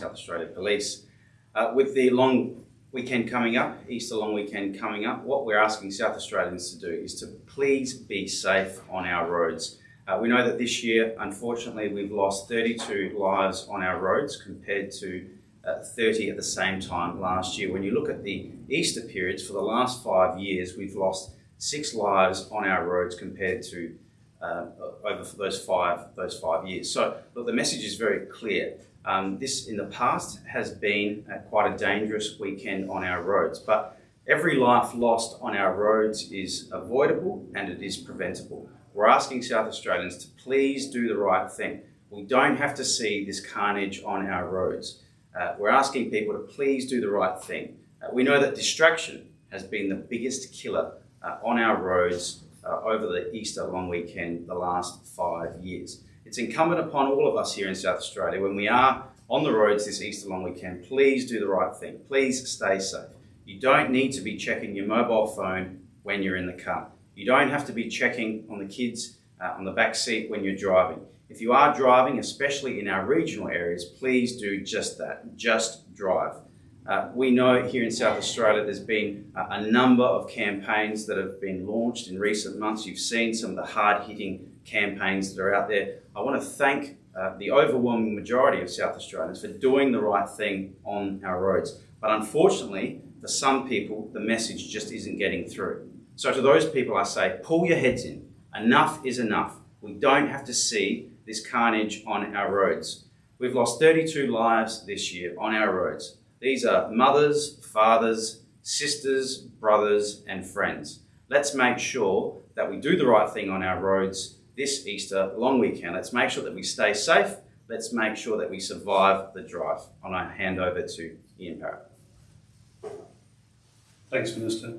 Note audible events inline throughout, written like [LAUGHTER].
South Australia Police. Uh, with the long weekend coming up, Easter long weekend coming up, what we're asking South Australians to do is to please be safe on our roads. Uh, we know that this year, unfortunately, we've lost 32 lives on our roads compared to uh, 30 at the same time last year. When you look at the Easter periods for the last five years, we've lost six lives on our roads compared to uh, over those five those five years. So, look, the message is very clear. Um, this, in the past, has been uh, quite a dangerous weekend on our roads, but every life lost on our roads is avoidable and it is preventable. We're asking South Australians to please do the right thing. We don't have to see this carnage on our roads. Uh, we're asking people to please do the right thing. Uh, we know that distraction has been the biggest killer uh, on our roads uh, over the Easter long weekend the last five years. It's incumbent upon all of us here in South Australia when we are on the roads this Easter long weekend, please do the right thing. Please stay safe. You don't need to be checking your mobile phone when you're in the car. You don't have to be checking on the kids uh, on the back seat when you're driving. If you are driving, especially in our regional areas, please do just that. Just drive. Uh, we know here in South Australia there's been a, a, number of campaigns that have been launched in recent months. You've seen some of the hard hitting campaigns that are out there. I want to thank uh, the overwhelming majority of South Australians for doing the right thing on our roads. But unfortunately, for some people, the message just isn't getting through. So to those people, I say, pull your heads in. Enough is enough. We don't have to see this carnage on our roads. We've lost 32 lives this year on our roads. These are mothers, fathers, sisters, brothers, and friends. Let's make sure that we do the right thing on our roads this Easter long weekend. Let's make sure that we stay safe. Let's make sure that we survive the drive. And I hand over to Ian Parrott. Thanks, Minister.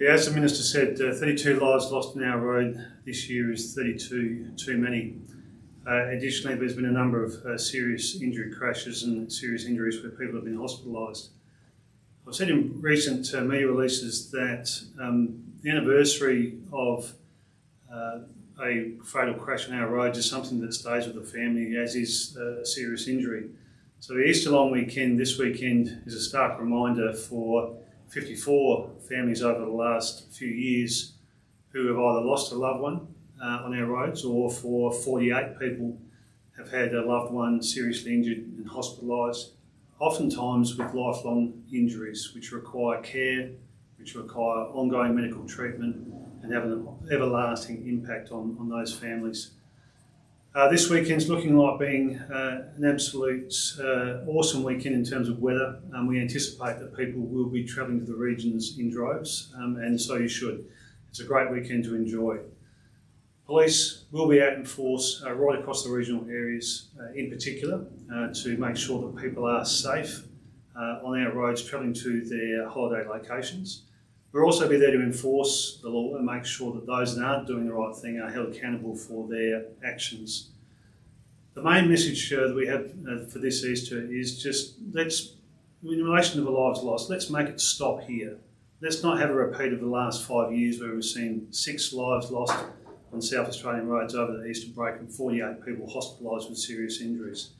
Yeah, as the Minister said, uh, 32 lives lost on our road this year is 32 too many. Uh, additionally, there's been a number of uh, serious injury crashes and serious injuries where people have been hospitalised. I've said in recent uh, media releases that um, the anniversary of uh, a fatal crash on our roads is something that stays with the family, as is a serious injury. So the Easter long weekend this weekend is a stark reminder for 54 families over the last few years who have either lost a loved one uh, on our roads or for 48 people have had a loved one seriously injured and hospitalised, oftentimes with lifelong injuries which require care, which require ongoing medical treatment and have an everlasting impact on, on those families. Uh, this weekend's looking like being uh, an absolute uh, awesome weekend in terms of weather. Um, we anticipate that people will be travelling to the regions in droves, um, and so you should. It's a great weekend to enjoy. Police will be out in force uh, right across the regional areas uh, in particular uh, to make sure that people are safe on our roads travelling to their holiday locations. We'll also be there to enforce the law and make sure that those that aren't doing the right thing are held accountable for their actions. The main message uh, that we have uh, for this Easter is just let's, in relation to the lives lost, let's make it stop here. Let's not have a repeat of the last five years where we've seen six lives lost on South Australian roads over the Easter break and 48 people hospitalised with serious injuries.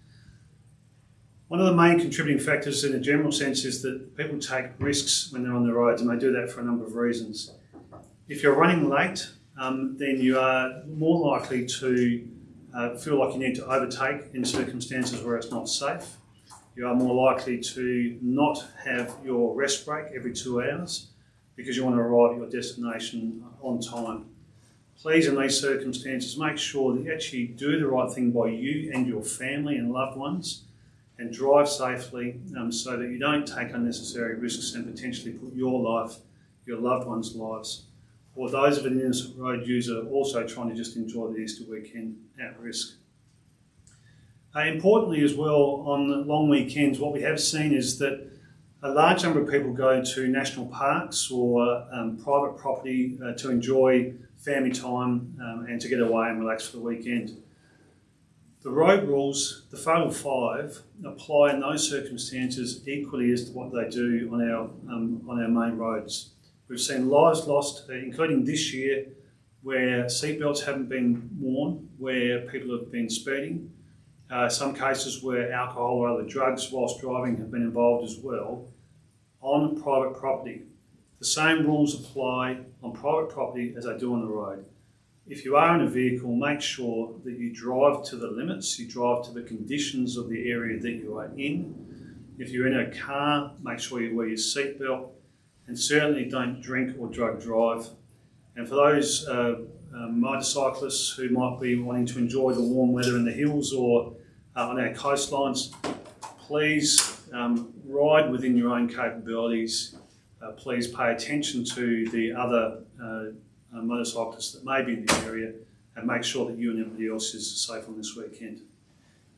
One of the main contributing factors in a general sense is that people take risks when they're on the roads and they do that for a number of reasons. If you're running late, um, then you are more likely to uh, feel like you need to overtake in circumstances where it's not safe. You are more likely to not have your rest break every two hours because you want to arrive at your destination on time. Please, in these circumstances, make sure that you actually do the right thing by you and your family and loved ones and drive safely um, so that you don't take unnecessary risks and potentially put your life, your loved ones' lives, or those of an innocent road user also trying to just enjoy the Easter weekend at risk. Uh, importantly as well, on long weekends, what we have seen is that a large number of people go to national parks or um, private property uh, to enjoy family time um, and to get away and relax for the weekend. The road rules, the Fatal Five, apply in those circumstances equally as to what they do on our, um, on our main roads. We've seen lives lost, uh, including this year, where seatbelts haven't been worn, where people have been speeding, uh, some cases where alcohol or other drugs whilst driving have been involved as well, on private property. The same rules apply on private property as they do on the road. If you are in a vehicle, make sure that you drive to the limits, you drive to the conditions of the area that you are in. If you're in a car, make sure you wear your seatbelt and certainly don't drink or drug drive. And for those uh, uh, motorcyclists who might be wanting to enjoy the warm weather in the hills or uh, on our coastlines, please um, ride within your own capabilities. Uh, please pay attention to the other uh, motorcyclists that may be in the area and make sure that you and everybody else is safe on this weekend.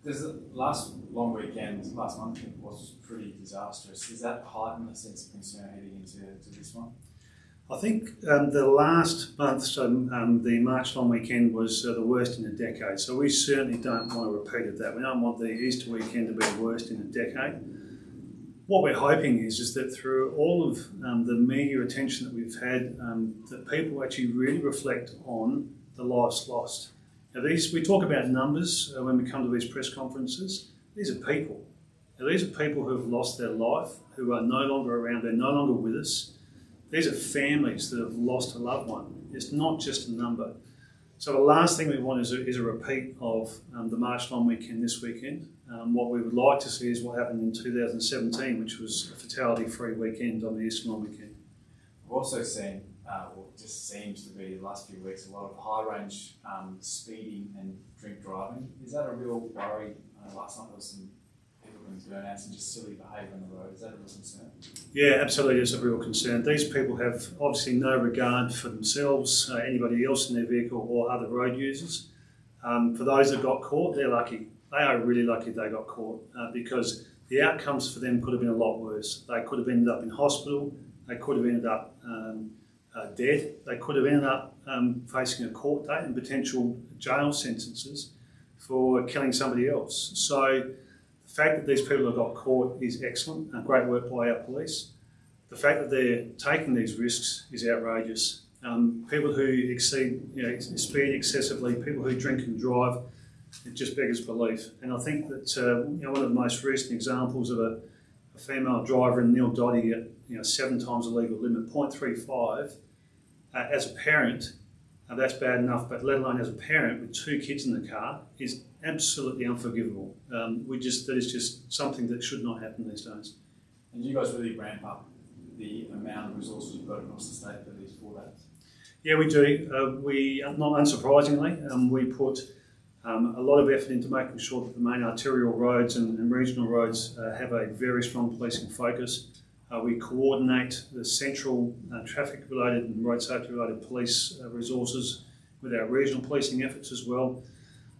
There's a last long weekend, last month was pretty disastrous. Is that heightened the sense of concern heading into to this one? I think um, the last month, so um, the March long weekend was uh, the worst in a decade. So we certainly don't want a repeat of that. We don't want the Easter weekend to be the worst in a decade. What we're hoping is, is that through all of um, the media attention that we've had, um, that people actually really reflect on the lives lost. Now, these we talk about numbers uh, when we come to these press conferences. These are people. Now, these are people who have lost their life, who are no longer around. They're no longer with us. These are families that have lost a loved one. It's not just a number. So the last thing we want is a, is a repeat of um, the March long weekend this weekend. Um, what we would like to see is what happened in 2017, which was a fatality-free weekend on the Eastern long weekend. We've also seen, uh, just seems to be the last few weeks, a lot of high-range um, speeding and drink driving. Is that a real worry? Uh, last night there was some and just silly behaviour on the road. Is that a real concern? Yeah, absolutely, it's a real concern. These people have obviously no regard for themselves, uh, anybody else in their vehicle, or other road users. Um, for those that got caught, they're lucky. They are really lucky they got caught uh, because the outcomes for them could have been a lot worse. They could have ended up in hospital. They could have ended up um, uh, dead. They could have ended up um, facing a court date and potential jail sentences for killing somebody else. So the fact that these people have got caught is excellent and great work by our police. The fact that they're taking these risks is outrageous. Um, people who exceed, you know, speed excessively, people who drink and drive, it just beggars belief. And I think that uh, you know, one of the most recent examples of a, a female driver in Neil Dotty at you know, seven times the legal limit, 0.35, uh, as a parent, uh, that's bad enough, but let alone as a parent with two kids in the car, is absolutely unforgivable. Um, we just that is just something that should not happen these days. And you guys really ramp up the amount of resources you've got across the state for these four days. Yeah, we do. Uh, we not unsurprisingly, um, we put um, a lot of effort into making sure that the main arterial roads and, and regional roads uh, have a very strong policing focus. Uh, we coordinate the central uh, traffic related and road safety related police uh, resources with our regional policing efforts as well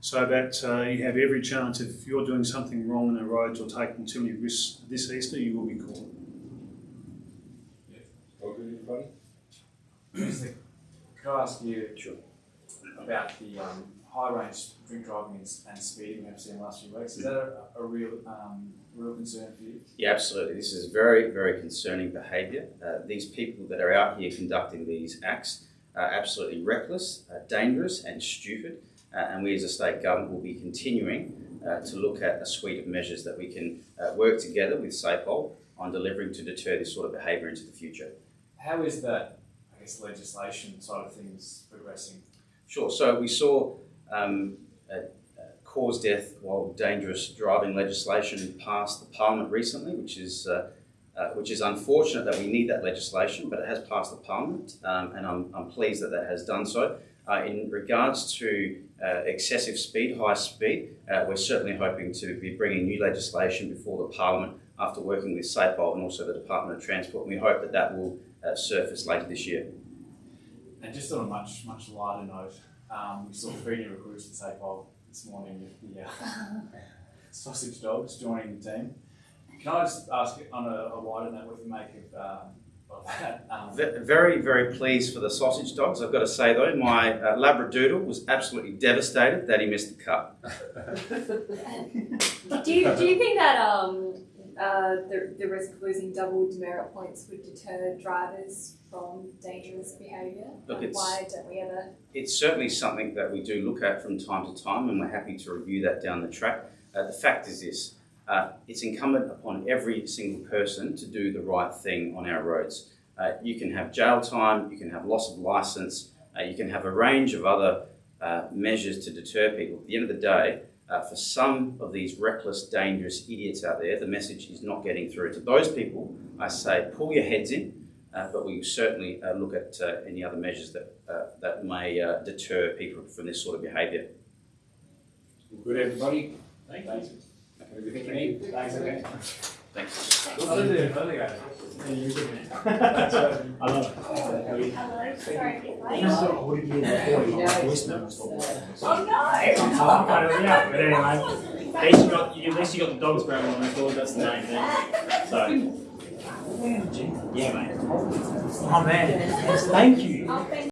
so that uh, you have every chance if you're doing something wrong on the roads or taking too many risks this Easter, you will be caught. Could I ask you Sure. about the um, high range drink driving and, and speeding we've seen in the last few weeks? Is that a, a real um, real concern for you? Yeah, absolutely. This is very, very concerning behaviour. Uh, these people that are out here conducting these acts are absolutely reckless, uh, dangerous, and stupid. Uh, and we as a state government will be continuing uh, to look at a suite of measures that we can uh, work together with SAPOL on delivering to deter this sort of behaviour into the future. How is that, I guess, legislation side of things progressing? Sure. So we saw um, cause death while dangerous driving legislation passed the Parliament recently, which is uh, uh, which is unfortunate that we need that legislation, but it has passed the Parliament, um, and I'm, I'm pleased that that has done so. Uh, in regards to uh, excessive speed, high speed, uh, we're certainly hoping to be bringing new legislation before the Parliament after working with SAPOL and also the Department of Transport. And we hope that that will uh, surface later this year. And just on a much much lighter note, um, we saw three new recruits at SAPOL this morning with the uh, [LAUGHS] sausage dogs joining the team. Can I just ask on a, a wider note what you make of, um, of that? Um, Very, very pleased for the sausage dogs. I've got to say though, my uh, Labradoodle was absolutely devastated that he missed the cut. Do you, do you think that um, uh, the, the risk of losing double demerit points would deter drivers from dangerous behaviour? Look, it's- Why don't we ever? It's certainly something that we do look at from time to time, and we're happy to review that down the track. Uh, the fact is this uh, it's incumbent upon every single person to do the right thing on our roads. Uh, you can have jail time, you can have loss of license, uh, you can have a range of other uh, measures to deter people. At the end of the day, uh, for some of these reckless, dangerous idiots out there, the message is not getting through. To those people, I say pull your heads in, uh, but we will certainly look at any other measures that, that may deter people from this sort of behaviour. Good, everybody? Thank you. Everything you need? Thanks, okay. Thanks. You're good, man. That's right. I love it. Hello, sorry. Oh no! Yeah, but anyway, at least you got, the dogs growling on record, that's the main. So, Yeah, mate. Oh, man. Thank you.